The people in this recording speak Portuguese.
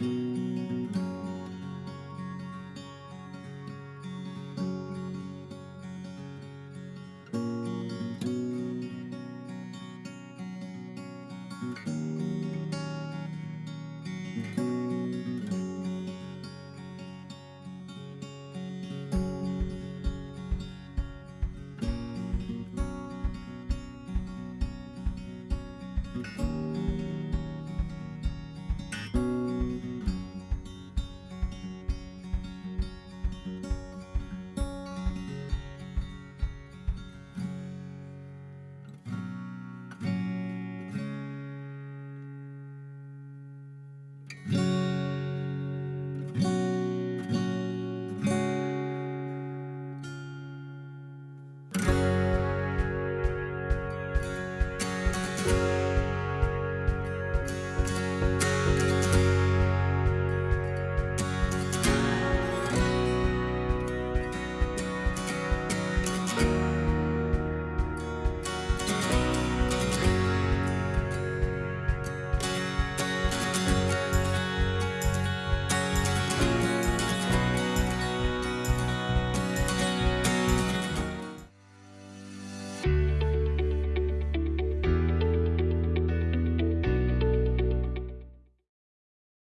noite.